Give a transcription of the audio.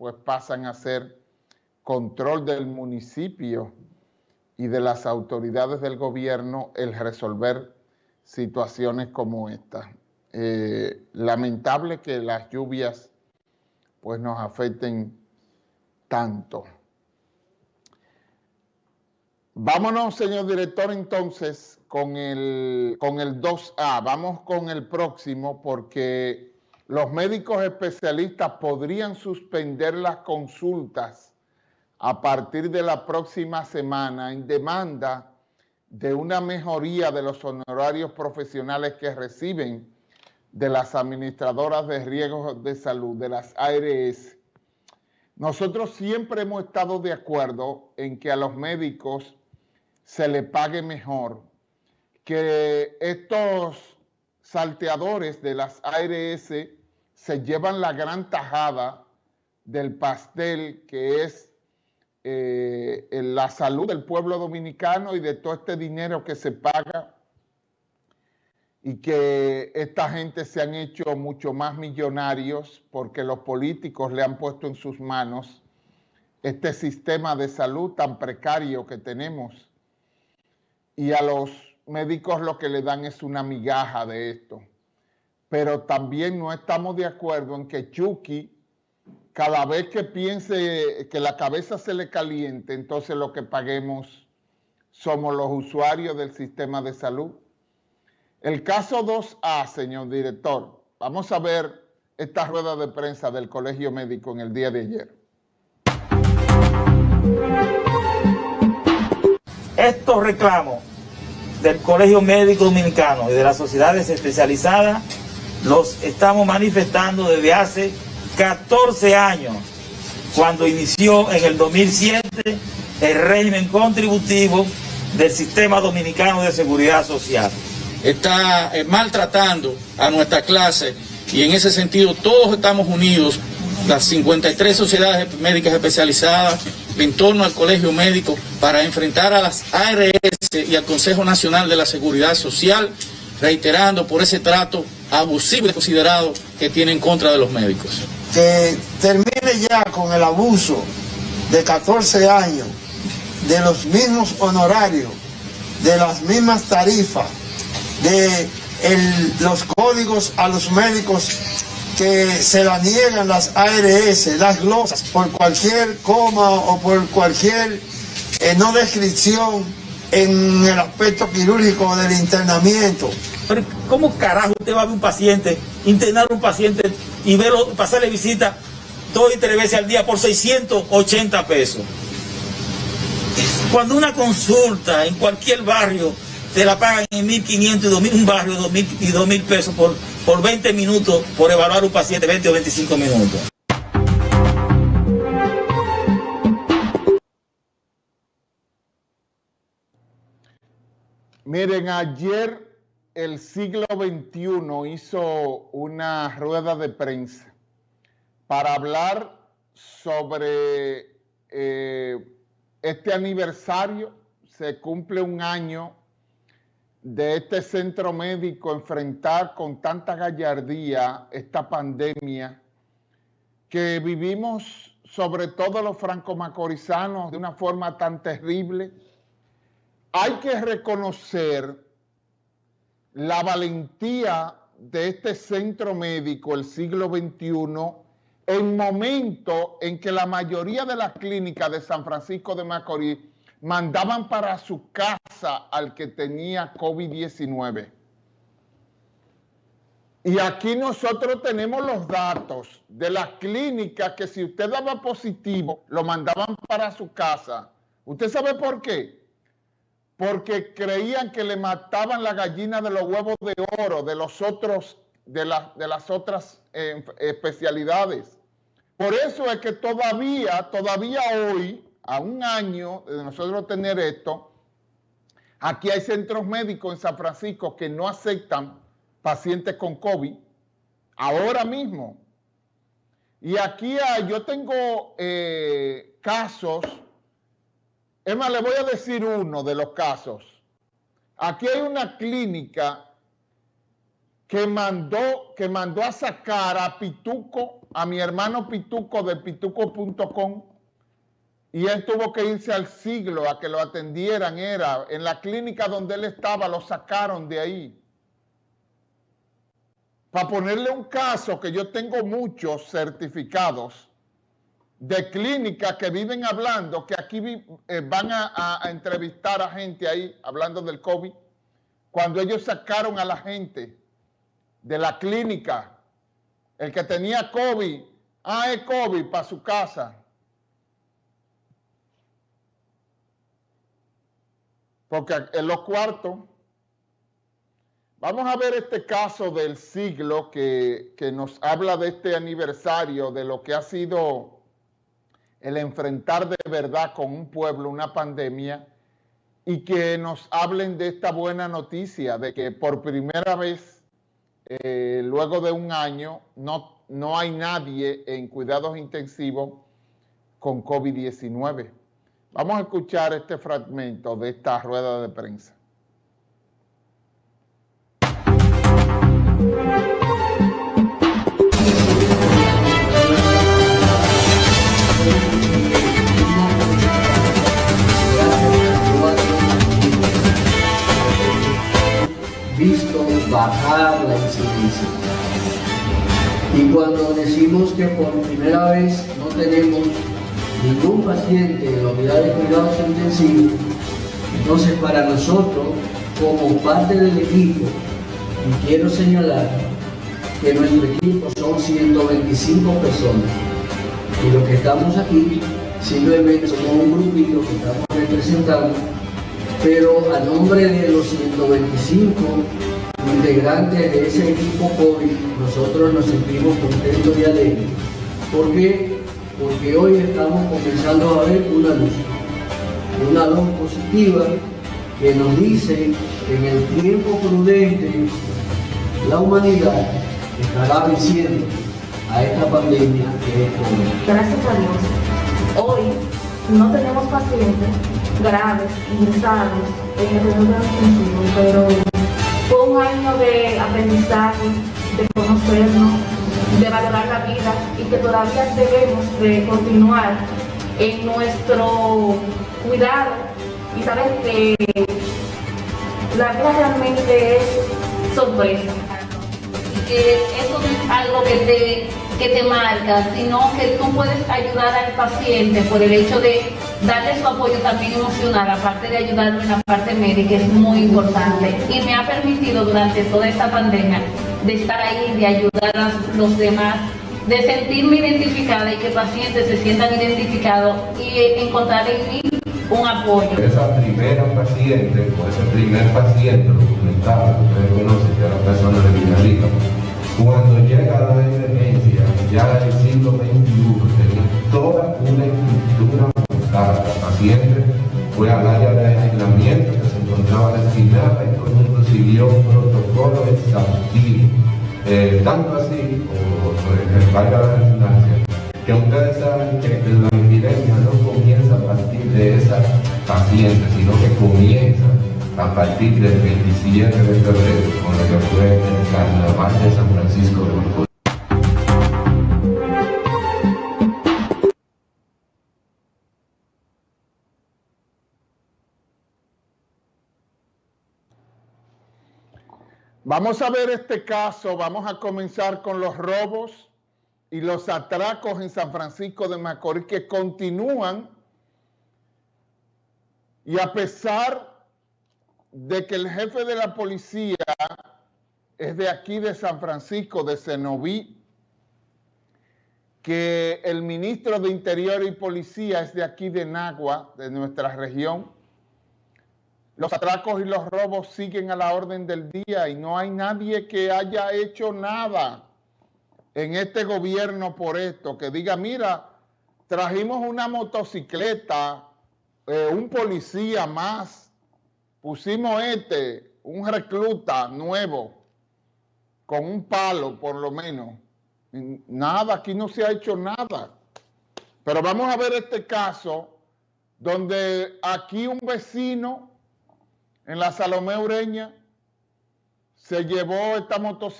pues pasan a ser control del municipio y de las autoridades del gobierno el resolver situaciones como esta. Eh, lamentable que las lluvias pues nos afecten tanto. Vámonos, señor director, entonces, con el, con el 2A. Vamos con el próximo porque los médicos especialistas podrían suspender las consultas a partir de la próxima semana en demanda de una mejoría de los honorarios profesionales que reciben de las administradoras de riesgos de salud, de las ARS. Nosotros siempre hemos estado de acuerdo en que a los médicos se le pague mejor, que estos salteadores de las ARS se llevan la gran tajada del pastel que es eh, la salud del pueblo dominicano y de todo este dinero que se paga y que esta gente se han hecho mucho más millonarios porque los políticos le han puesto en sus manos este sistema de salud tan precario que tenemos y a los médicos lo que le dan es una migaja de esto. Pero también no estamos de acuerdo en que Chucky, cada vez que piense que la cabeza se le caliente, entonces lo que paguemos somos los usuarios del sistema de salud. El caso 2A, señor director, vamos a ver esta rueda de prensa del Colegio Médico en el día de ayer. Estos reclamos del Colegio Médico Dominicano y de las sociedades especializadas los estamos manifestando desde hace 14 años, cuando inició en el 2007 el régimen contributivo del Sistema Dominicano de Seguridad Social. Está eh, maltratando a nuestra clase y en ese sentido todos estamos unidos, las 53 sociedades médicas especializadas en torno al colegio médico para enfrentar a las ARS y al Consejo Nacional de la Seguridad Social, reiterando por ese trato abusivo y que tiene en contra de los médicos. Que termine ya con el abuso de 14 años, de los mismos honorarios, de las mismas tarifas, de los códigos a los médicos que se la niegan las ARS, las glosas, por cualquier coma o por cualquier eh, no descripción en el aspecto quirúrgico del internamiento. ¿Cómo carajo usted va a ver un paciente, internar un paciente y verlo, pasarle visita dos y tres veces al día por 680 pesos? Cuando una consulta en cualquier barrio te la pagan en 1.500 y un barrio de 2.000 y 2.000 pesos por, por 20 minutos por evaluar un paciente, 20 o 25 minutos. Miren, ayer el siglo XXI hizo una rueda de prensa para hablar sobre eh, este aniversario. Se cumple un año de este centro médico enfrentar con tanta gallardía esta pandemia que vivimos sobre todo los franco-macorizanos de una forma tan terrible, hay que reconocer la valentía de este centro médico el siglo XXI en momento en que la mayoría de las clínicas de San Francisco de Macorís mandaban para su casa al que tenía COVID-19. Y aquí nosotros tenemos los datos de las clínicas que si usted daba positivo, lo mandaban para su casa. ¿Usted sabe por qué? Porque creían que le mataban la gallina de los huevos de oro de los otros, de, de las otras eh, especialidades. Por eso es que todavía, todavía hoy, a un año de nosotros tener esto, aquí hay centros médicos en San Francisco que no aceptan pacientes con COVID, ahora mismo. Y aquí yo tengo eh, casos, es más, le voy a decir uno de los casos. Aquí hay una clínica que mandó, que mandó a sacar a Pituco a mi hermano Pituco de pituco.com y él tuvo que irse al siglo a que lo atendieran, era en la clínica donde él estaba, lo sacaron de ahí. Para ponerle un caso que yo tengo muchos certificados de clínicas que viven hablando, que aquí eh, van a, entrevistar a gente ahí hablando del COVID, cuando ellos sacaron a la gente de la clínica, el que tenía COVID, ah, es COVID para su casa. Porque en los cuartos, vamos a ver este caso del siglo que, que nos habla de este aniversario, de lo que ha sido el enfrentar de verdad con un pueblo una pandemia y que nos hablen de esta buena noticia de que por primera vez, eh, luego de un año, no, no hay nadie en cuidados intensivos con COVID-19. Vamos a escuchar este fragmento de esta rueda de prensa. Y cuando decimos que por primera vez no tenemos ningún paciente en la unidad de cuidados intensivos, entonces para nosotros, como parte del equipo, quiero señalar que nuestro equipo son 125 personas, y los que estamos aquí simplemente somos un grupito que estamos representando pero a nombre de los 125 integrantes de ese equipo COVID, nosotros nos sentimos contentos y alegres. ¿Por qué? Porque hoy estamos comenzando a ver una luz, una luz positiva que nos dice que en el tiempo prudente la humanidad estará venciendo a esta pandemia que es COVID. Gracias a Dios, hoy no tenemos pacientes graves, ingresados en el pero fue un año de aprendizaje, de conocernos, de valorar la vida y que todavía debemos de continuar en nuestro cuidado y saber que la vida realmente es sorpresa. Que eso no es algo que te que te marca, sino que tú puedes ayudar al paciente por el hecho de darle su apoyo también emocional, aparte de ayudarlo en la parte médica, es muy importante. Y me ha permitido durante toda esta pandemia de estar ahí, de ayudar a los demás, de sentirme identificada y que pacientes se sientan identificados y encontrar en mí un apoyo. Esa primera paciente o ese primer paciente documentado, ustedes conocen que era persona de Villarrica, cuando llega la emergencia, ya el siglo XXI, tenía toda una paciente fue al área de aislamiento que se encontraba destinada y todo el mundo siguió un protocolo exhaustivo. Eh, tanto así, como el valga la redundancia, que ustedes saben que la epidemia no comienza a partir de esa paciente, sino que comienza a partir del 27 de febrero, con lo que fue el Carnaval de San Francisco de Macorís. Vamos a ver este caso, vamos a comenzar con los robos y los atracos en San Francisco de Macorís que continúan y a pesar de que el jefe de la policía es de aquí de San Francisco, de Cenoví, que el ministro de Interior y Policía es de aquí de Nagua, de nuestra región. Los atracos y los robos siguen a la orden del día y no hay nadie que haya hecho nada en este gobierno por esto, que diga, mira, trajimos una motocicleta, eh, un policía más, pusimos este, un recluta nuevo, con un palo por lo menos. Nada, aquí no se ha hecho nada. Pero vamos a ver este caso donde aquí un vecino en la Salomé Ureña se llevó esta motocicleta